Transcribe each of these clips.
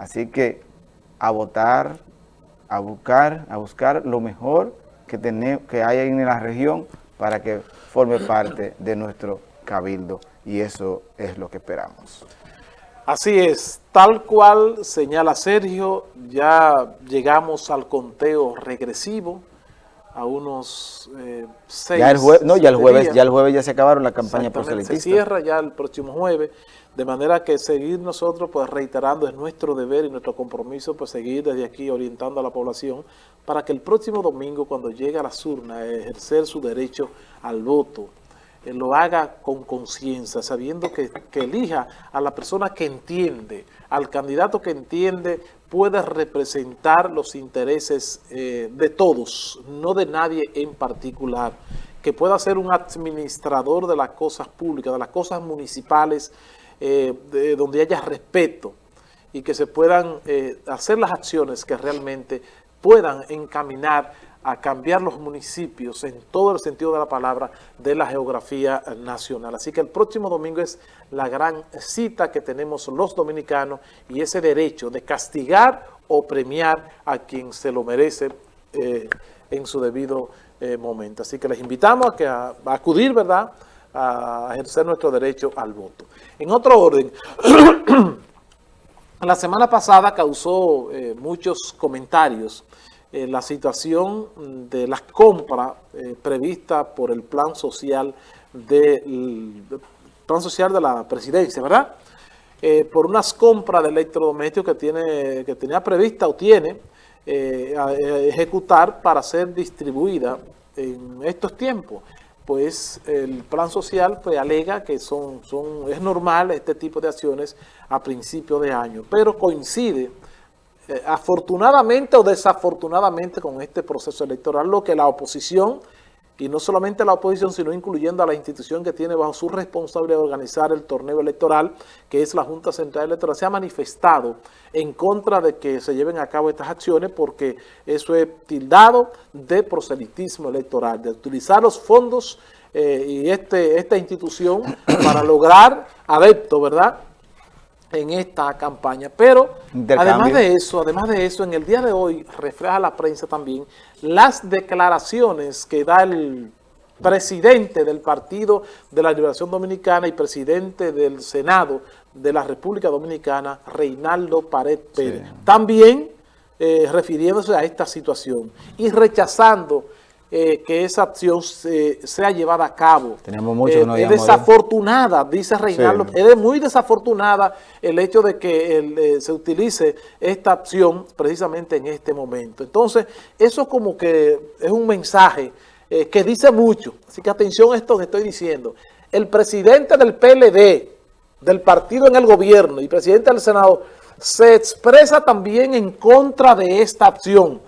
Así que a votar, a buscar, a buscar lo mejor que, tenemos, que hay en la región para que forme parte de nuestro cabildo y eso es lo que esperamos. Así es, tal cual señala Sergio, ya llegamos al conteo regresivo, a unos eh, seis ya el jueves, No, ya el jueves, ya el jueves ya se acabaron la campaña proselitista. Se cierra ya el próximo jueves, de manera que seguir nosotros pues reiterando es nuestro deber y nuestro compromiso pues seguir desde aquí orientando a la población para que el próximo domingo cuando llegue a las urnas ejercer su derecho al voto, eh, lo haga con conciencia, sabiendo que, elija a la persona que entiende, al candidato que entiende puede representar los intereses eh, de todos, no de nadie en particular, que pueda ser un administrador de las cosas públicas, de las cosas municipales, eh, de donde haya respeto y que se puedan hacer las acciones que realmente puedan encaminar a cambiar los municipios en todo el sentido de la palabra de la geografía nacional. Así que el próximo domingo es la gran cita que tenemos los dominicanos y ese derecho de castigar o premiar a quien se lo merece eh, en su debido eh, momento. Así que les invitamos a, acudir, ¿verdad?, a ejercer nuestro derecho al voto. En otro orden, la semana pasada causó eh, muchos comentarios eh, la situación de las compras eh, previstas por el plan social de, plan social de la presidencia, ¿verdad? Eh, por unas compras de electrodomésticos que, tiene, que tenía prevista o tiene a, ejecutar para ser distribuida en estos tiempos. Pues el plan social pues, alega que son, son, es normal este tipo de acciones a principio de año, pero coincide eh, afortunadamente o desafortunadamente con este proceso electoral, lo que la oposición, y no solamente la oposición, sino incluyendo a la institución que tiene bajo su responsabilidad organizar el torneo electoral, que es la Junta Central Electoral, se ha manifestado en contra de que se lleven a cabo estas acciones porque eso es tildado de proselitismo electoral, de utilizar los fondos eh, y este, esta institución para lograr adeptos, ¿verdad?, en esta campaña. Pero además de eso, además de eso, en el día de hoy refleja la prensa también las declaraciones que da el presidente del Partido de la Liberación Dominicana y presidente del Senado de la República Dominicana, Reinaldo Pared Pérez. También eh, refiriéndose a esta situación y rechazando eh, que esa acción sea llevada a cabo. Tenemos mucho eh, Es desafortunada, dice Reinaldo, es muy desafortunada el hecho de que eh, se utilice esta acción precisamente en este momento. Entonces, eso como que es un mensaje que dice mucho. Así que atención a esto que estoy diciendo. El presidente del PLD, del partido en el gobierno y presidente del Senado, se expresa también en contra de esta acción.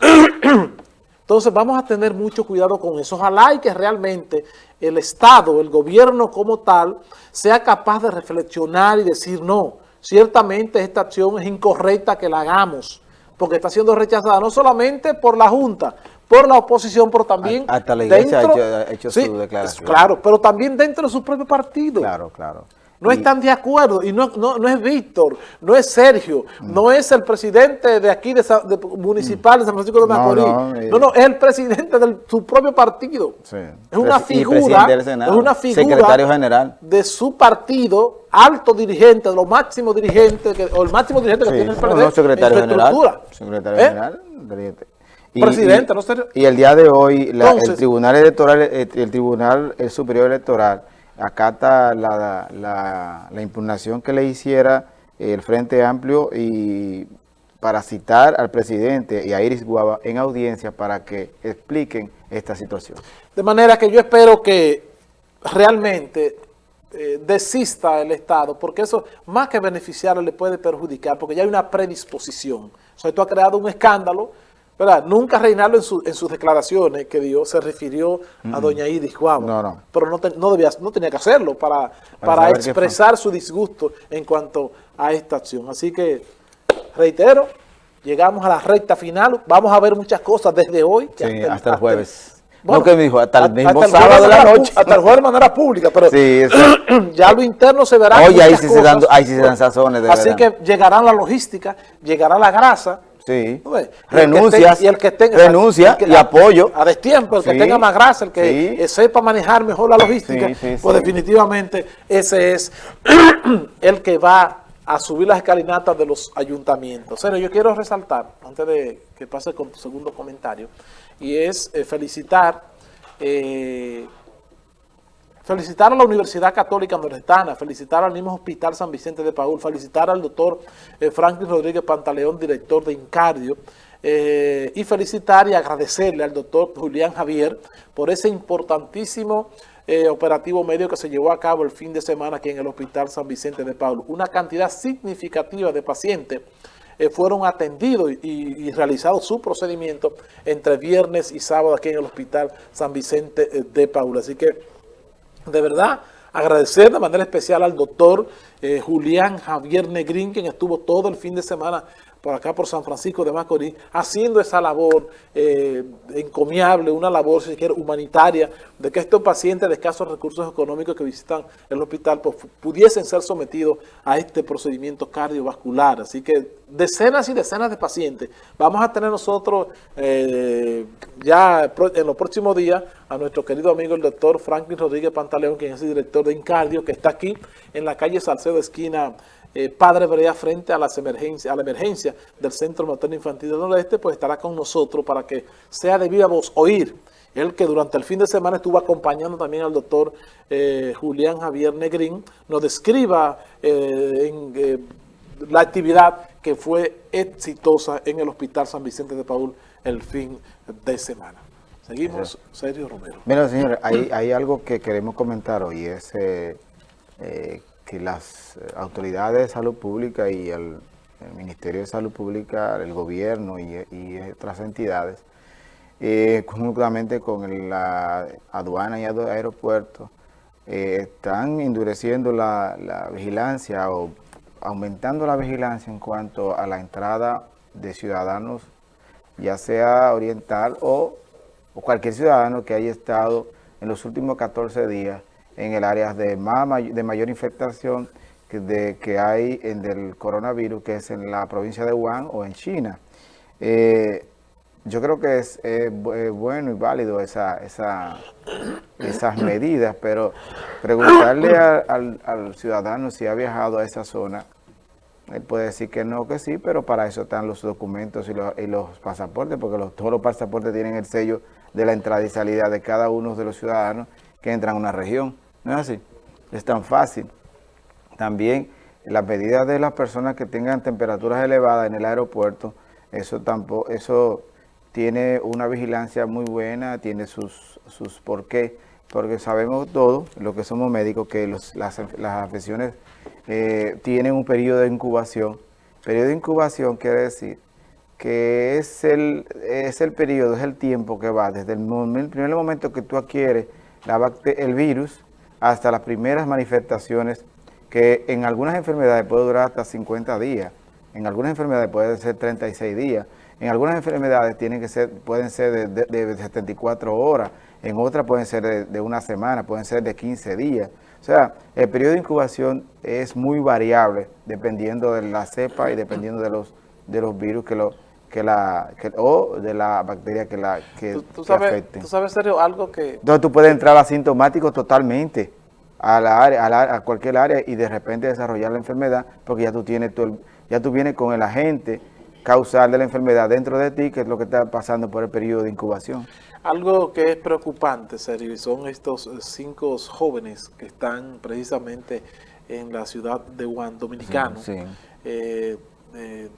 Entonces vamos a tener mucho cuidado con eso. Ojalá y que realmente el Estado, el gobierno como tal, sea capaz de reflexionar y decir no, ciertamente esta acción es incorrecta que la hagamos, porque está siendo rechazada no solamente por la Junta, por la oposición, pero también Hasta la iglesia ha hecho, su declaración. Claro, pero también dentro de su propio partido. Claro, claro no están de acuerdo y no, no, es Víctor, no es Sergio, mm. no es el presidente de aquí de, municipal de San Francisco de Macorís, eh. no, no, es el presidente de su propio partido. Es una figura, es una figura secretario general de su partido, alto dirigente, de los máximos dirigentes, o el máximo dirigente que tiene el PRD no, secretario general, secretario ¿Eh? general, y, presidente, no Y el día de hoy, el Tribunal Electoral, el Tribunal Superior Electoral acata la, la, impugnación que le hiciera el Frente Amplio y para citar al presidente y a Iris Guava en audiencia para que expliquen esta situación. De manera que yo espero que realmente eh, desista el Estado, porque eso más que beneficiarle le puede perjudicar, porque ya hay una predisposición. O sea, creado un escándalo, ¿verdad? Nunca Reinaldo en, en, sus declaraciones que dio se refirió a doña Iris Guava. No, no. Pero no, no, debía, no tenía que hacerlo para, para, expresar su disgusto en cuanto a esta acción. Así que, reitero, llegamos a la recta final. Vamos a ver muchas cosas desde hoy. hasta, el jueves. no, que me dijo, hasta el mismo sábado de la noche. Hasta el jueves de manera pública, pero sí, ya lo interno se verá. Oye, ahí sí, se dan, ahí sí se dan sazones. De Así que llegará la logística, llegará la grasa. Sí. Renuncia. y el que tenga, renuncia y apoyo. A destiempo, el que tenga más grasa, el que sepa manejar mejor la logística, pues definitivamente ese es el que va a subir las escalinatas de los ayuntamientos. Pero yo quiero resaltar, antes de que pase con tu segundo comentario, y es eh, felicitar eh, felicitar a la Universidad Católica Nordestana, felicitar al mismo Hospital San Vicente de Paul, felicitar al doctor eh, Franklin Rodríguez Pantaleón, director de Incardio, y felicitar y agradecerle al doctor Julián Javier por ese importantísimo operativo medio que se llevó a cabo el fin de semana aquí en el Hospital San Vicente de Paul. Una cantidad significativa de pacientes eh, fueron atendidos y, realizados su procedimiento entre viernes y sábado aquí en el Hospital San Vicente eh, de Paula. Así que, de verdad, agradecer de manera especial al doctor eh, Julián Javier Negrín, quien estuvo todo el fin de semana por acá por San Francisco de Macorís, haciendo esa labor eh, encomiable, una labor, si quiere, humanitaria, de que estos pacientes de escasos recursos económicos que visitan el hospital pues, pudiesen ser sometidos a este procedimiento cardiovascular. Así que decenas y decenas de pacientes. Vamos a tener nosotros eh, ya en los próximos días a nuestro querido amigo el doctor Franklin Rodríguez Pantaleón, quien es el director de Incardio, que está aquí en la calle Salcedo, esquina eh, Padre Brea frente a, las emergencias, a la emergencia del Centro Materno Infantil del Noreste, pues estará con nosotros para que sea de viva voz oír. Él que durante el fin de semana estuvo acompañando también al doctor eh, Julián Javier Negrín, nos describa eh, la actividad que fue exitosa en el Hospital San Vicente de Paul el fin de semana. Seguimos, Sergio Romero. Mira, señor, hay, hay algo que queremos comentar hoy, es que las eh, autoridades de salud pública y el, Ministerio de Salud Pública, el gobierno y, otras entidades, eh, conjuntamente con la aduana y aeropuerto, eh, están endureciendo la, vigilancia o aumentando la vigilancia en cuanto a la entrada de ciudadanos, ya sea oriental o, cualquier ciudadano que haya estado en los últimos 14 días en el área de, de mayor infectación que hay en del coronavirus, que es en la provincia de Wuhan o en China. Eh, yo creo que es bueno y válido esa, esa, esas medidas, pero preguntarle al, ciudadano si ha viajado a esa zona, él puede decir que no, que sí, pero para eso están los documentos y los, pasaportes, porque todos los pasaportes tienen el sello de la entrada y salida de cada uno de los ciudadanos que entran a una región. No es así, es tan fácil. También las medidas de las personas que tengan temperaturas elevadas en el aeropuerto, eso tampoco, eso tiene una vigilancia muy buena, tiene sus, sus por qué, porque sabemos todos, los que somos médicos, que las, las, afecciones eh, tienen un periodo de incubación. Periodo de incubación quiere decir que es el, es el periodo, es el tiempo que va desde el, primer momento que tú adquieres el virus hasta las primeras manifestaciones que en algunas enfermedades puede durar hasta 50 días, en algunas enfermedades puede ser 36 días, en algunas enfermedades tienen que ser, pueden ser de, 74 horas, en otras pueden ser de, una semana, pueden ser de 15 días. O sea, el periodo de incubación es muy variable dependiendo de la cepa y dependiendo de los, de los virus que lo que la o de la bacteria que la que, ¿Tú, sabes, ¿Tú sabes, serio, algo que... Entonces tú puedes entrar asintomático totalmente a la área, a, cualquier área y de repente desarrollar la enfermedad porque ya tú tienes todo ya tú vienes con el agente causal de la enfermedad dentro de ti, que es lo que está pasando por el periodo de incubación. Algo que es preocupante, Sergio, son estos cinco jóvenes que están precisamente en la ciudad de Juan Dominicano. Sí, eh, eh,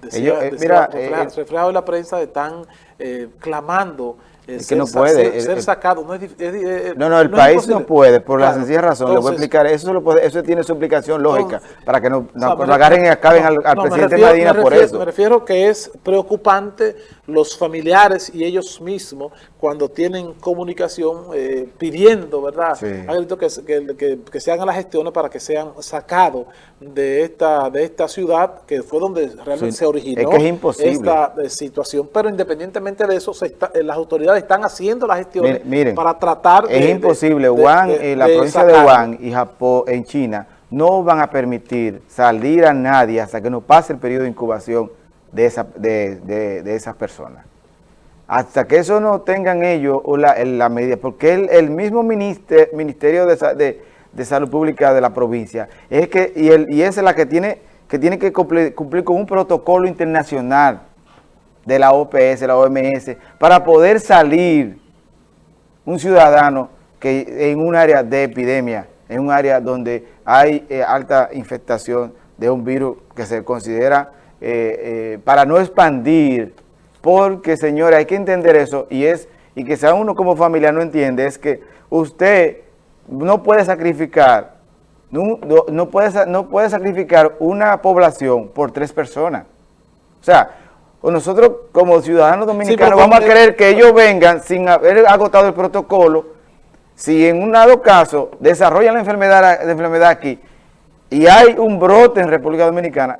Decía, eh, mira, eh, reflejado, en la prensa están eh, clamando es que no puede. Ser, sacado. No, es, no, no, el país no puede, por la sencilla razón. le voy a explicar, eso, lo puede, eso tiene su explicación lógica, para que no, agarren y acaben al, presidente Medina por eso. Me refiero que es preocupante los familiares y ellos mismos cuando tienen comunicación eh, pidiendo, ¿verdad? Que, que, que, se hagan las gestiones para que sean sacados de esta, de esta ciudad, que fue donde realmente se originó esta eh, situación. Pero independientemente de eso, eh, las autoridades están haciendo las gestiones miren, para tratar de... Es imposible, Wuhan, eh, la provincia de Wuhan y Japón, en China, no van a permitir salir a nadie hasta que no pase el periodo de incubación de, esa, de, esas personas. Hasta que eso no tengan ellos la, la medida, porque el, mismo Ministerio de, de, Salud Pública de la provincia, es que y, el, y esa es la que tiene que, tiene que cumplir, cumplir con un protocolo internacional de la OPS, la OMS, para poder salir un ciudadano que en un área de epidemia, en un área donde hay eh, alta infectación de un virus que se considera eh, eh, para no expandir, porque señora, hay que entender eso, y es y que sea uno como familia no entiende, es que usted no puede sacrificar, no, no, puede, no puede sacrificar una población por tres personas. O sea, nosotros como ciudadanos dominicanos vamos a querer que ellos vengan sin haber agotado el protocolo, si en un dado caso desarrollan la enfermedad, la enfermedad aquí y hay un brote en República Dominicana,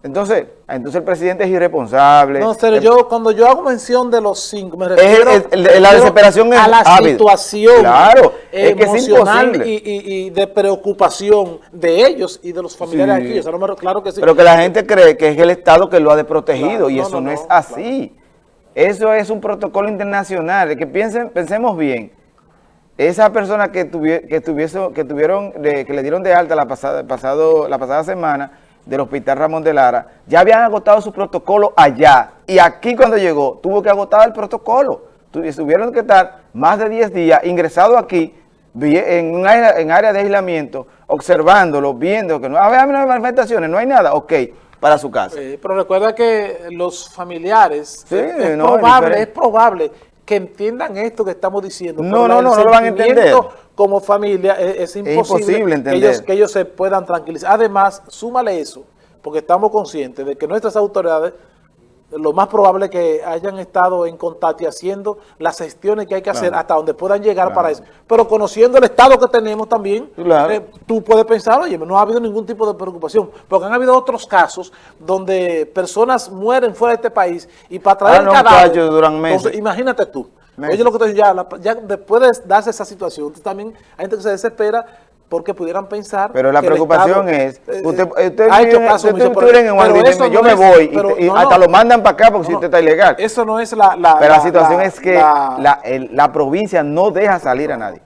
entonces, entonces el presidente es irresponsable. No, pero yo cuando yo hago mención de los cinco, me refiero la desesperación a la situación claro, emocional y, de preocupación de ellos y de los familiares aquí. claro que sí. Pero que la gente cree que es el Estado que lo ha desprotegido y eso no, es así. Eso es un protocolo internacional. Que piensen, pensemos bien. Esa persona que, que, tuviese, que tuvieron, que le dieron de alta la pasada, pasado, la pasada semana del Hospital Ramón de Lara, ya habían agotado su protocolo allá. Y aquí cuando llegó, tuvo que agotar el protocolo. Tuvieron que estar más de 10 días ingresados aquí en un área, en área de aislamiento, observándolo, viendo que no, había manifestaciones, no hay nada, ok, para su casa. pero recuerda que los familiares, es, probable, es probable que entiendan esto que estamos diciendo. No, no, no, no lo van a entender como familia es, imposible, que, ellos, que ellos se puedan tranquilizar. Además, súmale eso, porque estamos conscientes de que nuestras autoridades lo más probable es que hayan estado en contacto y haciendo las gestiones que hay que hacer hasta donde puedan llegar para eso. Pero conociendo el estado que tenemos también, eh, tú puedes pensar, oye, no ha habido ningún tipo de preocupación, porque han habido otros casos donde personas mueren fuera de este país y para traer ah, el cadáver, imagínate tú, Oye lo que te ya, ya después de darse esa situación, también hay gente que se desespera porque pudieran pensar Pero la preocupación es, eh, usted, usted ha hecho caso, usted, en yo me voy, y, hasta lo mandan para acá porque si usted está ilegal. Eso no es la... la pero la, situación es que la, la provincia no deja salir a nadie.